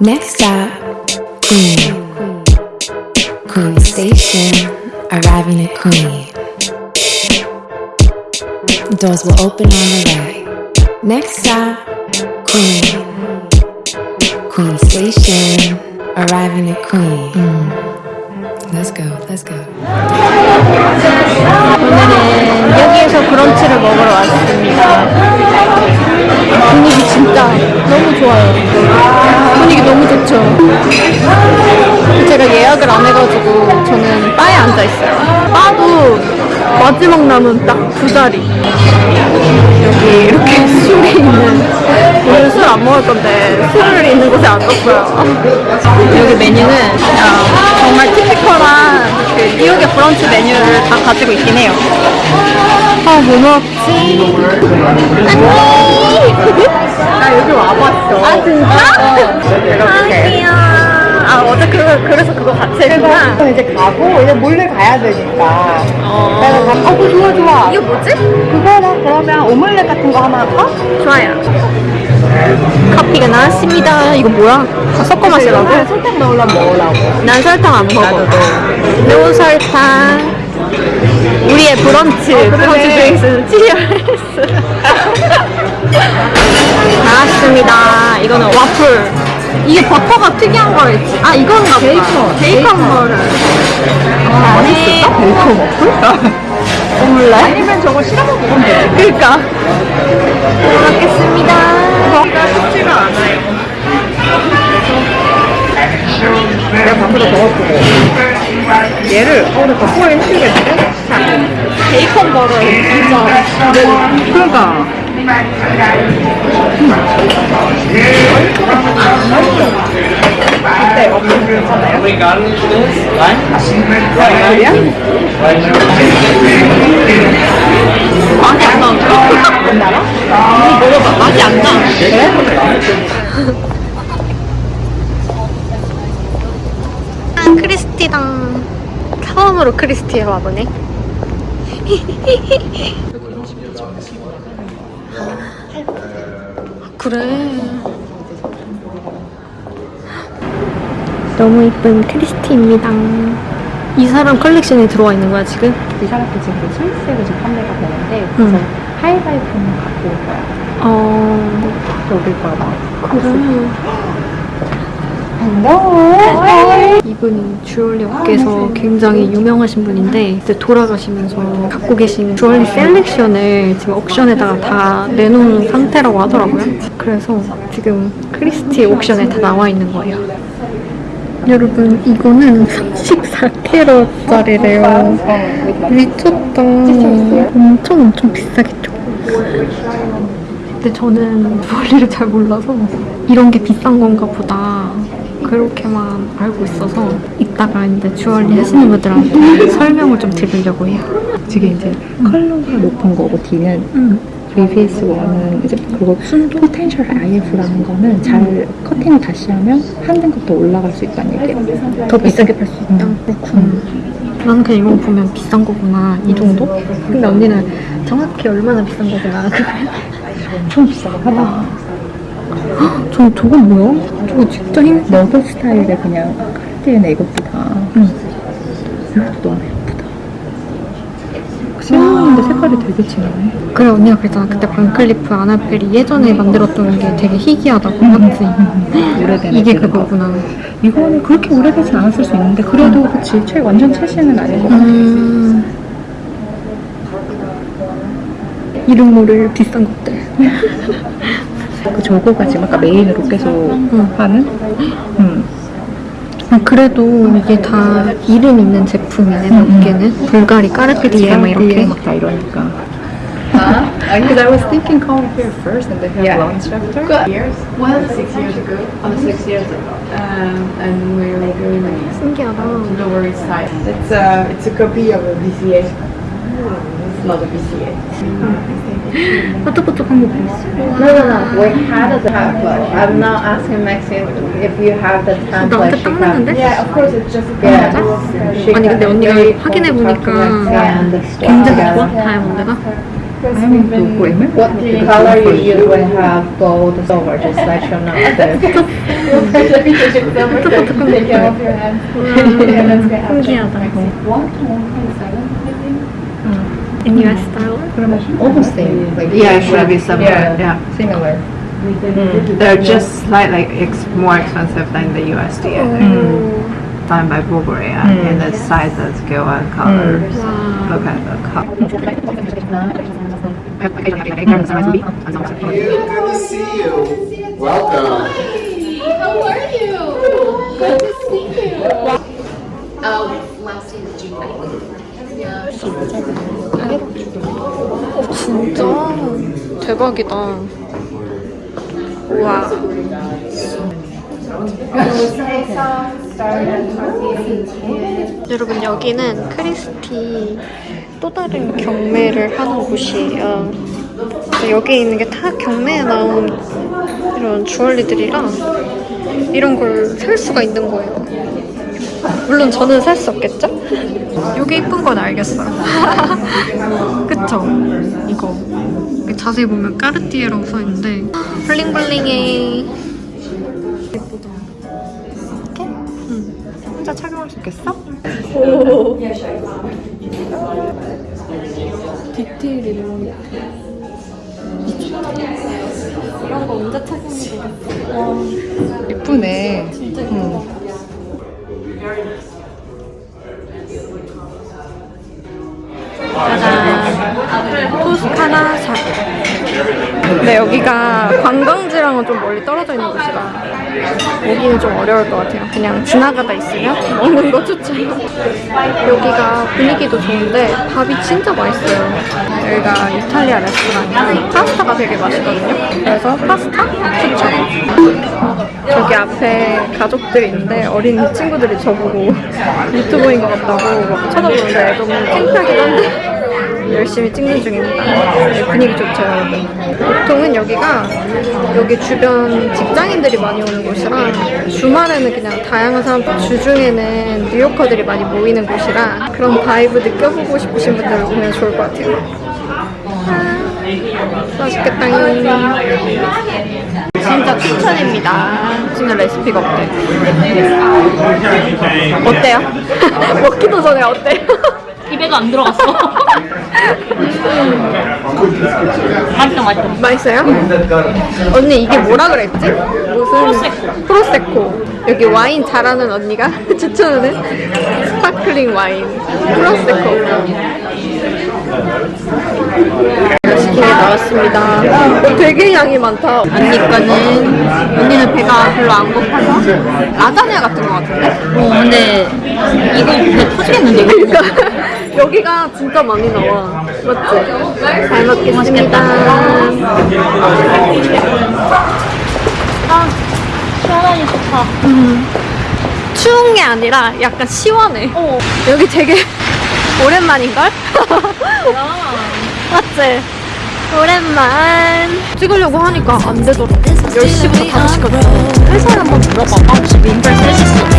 Next stop, Queen. Queen Station, arriving at Queen. Doors will open on the right. Next stop, Queen. Queen Station, arriving at Queen. Let's go, let's go. 오늘은 여기에서 브런치를 먹으러 왔습니다. 분위기 진짜 너무 좋아요. 분위기 너무 좋죠. 제가 예약을 안 해가지고 저는 바에 앉아 있어요. 바도 마지막 남은 딱 두 자리. 여기 이렇게 술이 있는 오늘 술 안 먹을 건데 술을 있는 곳에 앉았어요. 여기 메뉴는 어, 정말 티피컬한 그 뉴욕의 브런치 메뉴를 다 가지고 있긴 해요. 아, 뭐? 언니! 나 여기 와봤어. 아, 진짜? 아, 귀여워. 아, 어제 그, 그래서 그거 같이 했구나. 그래서 이제 가고 이제 몰래 가야 되니까 그래서 가- 아 그거 좋아 좋아 이게 뭐지? 그거는 그러면 오믈렛 같은 거 하나 할까? 좋아요. 커피가 나왔습니다. 이거 뭐야? 다 섞어 마시라고? 설탕 넣으려면 먹으라고 난 설탕 안 먹어. No 설탕. 우리의 브런치. 브런치 drink는 Cheers. 나왔습니다. 이거는 와플. 이게 버터가 특이한 거였지. 아, 이건가. 베이컨. 베이컨 버터를. 아, 맛있을까? 베이컨 와플? 오믈렛? 아니면 저거 실어 먹으면 돼 그니까. 먹겠습니다. 쉽지가 않아요 내가 밖으로 적었고 얘를 어 근데 덕분에 힘들겠는데? 베이컨 버터 진짜. 그러니까 어때? 없는 괜찮아요? 그래요? 맛이 안 나는데? 안 나나? 먹어봐. 맛이 안 나. 아, 크리스티당. 처음으로 크리스티에 와보네. 그래. 너무 이쁜 크리스티입니다. 이 사람 컬렉션에 들어와 있는 거야, 지금? 이 사람도 지금 그 스위스에서 지금 판매가 되는데 그래서 응. 하이라이트는 갖고 올 거야 어, 여길 거야 막 그래. Hello 이분이 주얼리 업계에서 굉장히 유명하신 분인데 이제 돌아가시면서 갖고 계신 주얼리 selection을 지금 auction에다가 다 내놓은 상태라고 하더라고요. 그래서 지금 크리스티 auction에 다 나와 있는 거예요. 여러분 이거는 34캐럿짜리래요. 미쳤다. 엄청 엄청 비싸겠죠? 근데 저는 주얼리를 잘 몰라서 이런 게 비싼 건가 보다 그렇게만 알고 있어서 이따가 이제 주얼리 하시는 분들한테 설명을 좀 들으려고 해요. 저게 이제 컬러가 높은 거고 D는 응. VVS 1은 이제 그거 순도 potential IF라는 거는 잘 커팅을 다시 하면 한 등급 더 올라갈 수 있다는 얘기예요. 더 비싸게 팔 수 있다. 그렇구나. 나는 그냥 이거 보면 비싼 거구나 이 정도? 근데 언니는 정확히 얼마나 비싼 거구나 엄청 비싸고 하다. 저 저건 뭐야? 저거 진짜 힘. 너드 스타일의 그냥 카르티에는 이것보다 응. 이것도 너무 예쁘다. 실물인데 색깔이 되게 진하네. 그래 언니가 그랬잖아 그때 반클리프 아나펠이 예전에 만들었던 게 되게 희귀하다고 맞지? 오래된 이게 그거구나 이거는 그렇게 오래되진 않았을 수 있는데 그래도 그치 최 완전 최신은 아닌 것 같아. 음... 이름 모를 비싼 것들 그 저거가 지금 아까 메인으로 계속 하는. 음. 아, 그래도 이게 다 이름 있는 제품이네 몇 개는 불가리 까르피디에 막 이렇게 막다 이러니까. Because I was thinking coming here first and they have Yeah. lunch after. Years? Well, six years ago. Oh, six years ago. Um, and we were doing the 신기하다 Lower East Side. It's a, it's a copy of a VCA. It's not a VCA. 뽀 짝뽀짝한 거 보였어 No, no, no. We had a template. I'm not asking Maxine if you have the template. 나한테 she 딱 can- 맞는데? Yeah, of course. It's just yeah. She 아니 can- 근데 언니가 very 확인해 보니까 photographic and the 굉장히 style. 좋아 다이아몬드가 I'm into gold. What color you use when you have gold silver? Just let you know. Take care of your hands. And let's get out. 신기하다. In US dollar? Almost same. Like Yeah, it should be similar. Yeah. Yeah. similar. They're just slightly ex- more expensive than the USD. I think. Done by Burberry uh, in the sizes, scale, and colors. Look at the color. Good to see you. Welcome. How are you? Good to see you. Um, last year June. Yeah. 진짜 대박이다. 와. 여러분 여기는 크리스티 또 다른 경매를 하는 곳이에요. 여기 있는 게 다 경매에 나온 이런 주얼리들이라 이런 걸 살 수가 있는 거예요. 물론 저는 살 수 없겠죠? 이게 이쁜 건 알겠어요. 그쵸? 이거 자세히 보면 까르띠에라고 써있는데 블링블링해 예쁘다 이렇게? 응 혼자 착용할 수 있겠어? 디테일이 너무 이런 거 언제 착용해 예쁘네. 근데 여기가 관광지랑은 좀 멀리 떨어져 있는 곳이라 오기는 좀 어려울 것 같아요. 그냥 지나가다 있으면 먹는 거 추천 여기가 분위기도 좋은데 밥이 진짜 맛있어요. 여기가 이탈리아 레스토랑이라 파스타가 되게 맛있거든요. 그래서 파스타 추천 저기 앞에 가족들이 있는데 어린 친구들이 저보고 유튜버인 것 같다고 막 쳐다보는데 너무 창피하긴 한데 열심히 찍는 중입니다. 네, 분위기 좋죠, 여러분. 보통은 여기가 여기 주변 직장인들이 많이 오는 곳이라 주말에는 그냥 다양한 사람들 주중에는 뉴요커들이 많이 모이는 곳이라 그런 vibe 느껴보고 싶으신 분들 오면 좋을 것 같아요. 아, 맛있겠다. 진짜 추천입니다. 진짜 레시피가 없대. 어때요? 먹기도 전에 어때요? 입에도 안 들어갔어. 맛있다, 맛있다. 맛있어요? 언니 이게 뭐라 그랬지? 무슨 prosecco. 여기 와인 잘하는 언니가 추천하는 sparkling 와인 프로세코. 나왔습니다. 어, 되게 양이 많다. 언니 거는 언니는 배가 별로 안 고파서 라자냐 같은 거 같은데? 어, 근데 이거 배 터지겠는데, 이거? 그러니까 여기가 진짜 많이 나와. 맞지? 잘 먹겠습니다. 아, 시원하니 좋다. 추운 게 아니라 약간 시원해. 여기 되게 오랜만인걸? 맞지? 오랜만. 찍으려고 하니까 안 되더라고. 10시부터 5시까지 회사에 한번 물어봐봐 민발 셋이 있어?